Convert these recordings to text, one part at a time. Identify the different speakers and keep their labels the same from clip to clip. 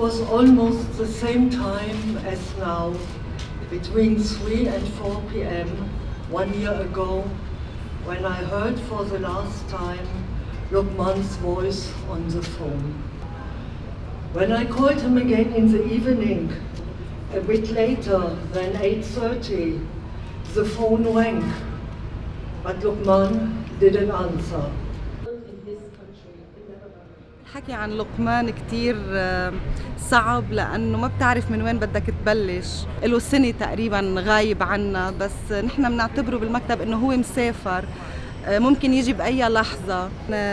Speaker 1: was almost the same time as now, between 3 and 4 p.m. one year ago, when I heard for the last time Lukman's voice on the phone. When I called him again in the evening, a bit later than 8.30, the phone rang, but Lukman didn't answer.
Speaker 2: الحكي عن لقمان كتير صعب لأنه ما بتعرف من وين بدك تبلش. له سنة تقريبا غايب عنا بس نحن بنعتبره بالمكتب إنه هو مسافر. ممكن يجي بأي لحظة.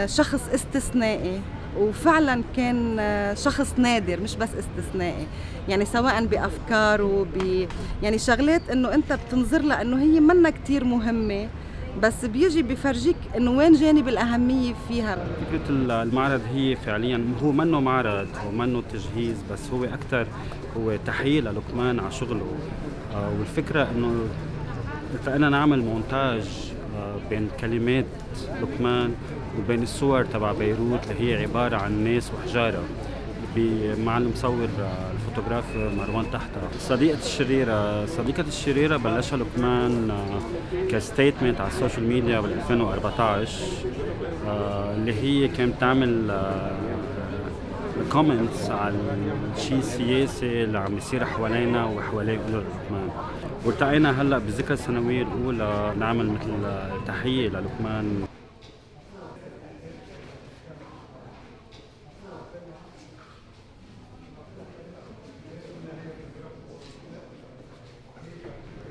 Speaker 2: شخص استثنائي وفعلا كان شخص نادر مش بس استثنائي. يعني سواء بافكاره ب يعني شغلات إنه أنت بتنظر لها انه هي منا كتير مهمة. بس بيجي بفرجيك إنه وين جانب الأهمية فيها؟
Speaker 3: فكرة المعرض هي فعليا هو منه معرض هو منه تجهيز بس هو أكثر هو تحية للقمان على شغله. والفكرة إنه فانا نعمل مونتاج بين كلمات لقمان وبين الصور تبع بيروت اللي هي عبارة عن ناس وحجارة. مع المصور الفوتوغراف مروان تحتها صديقة الشريرة صديقة الشريرة بلشها لقمان ك statement على ال social media بال 2014 اللي هي كانت تعمل comments على الشيء السياسي اللي عم يصير حوالينا وحوالي لقمان. والتقينا هلأ بذكرى السنوية الأولى نعمل مثل تحية للقمان.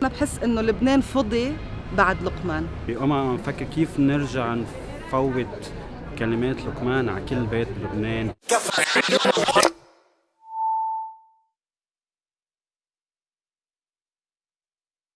Speaker 2: بحس إنه لبنان فضي بعد لقمان.
Speaker 3: بقوم عم نفكر كيف نرجع نفوت كلمات لقمان على كل بيت بلبنان.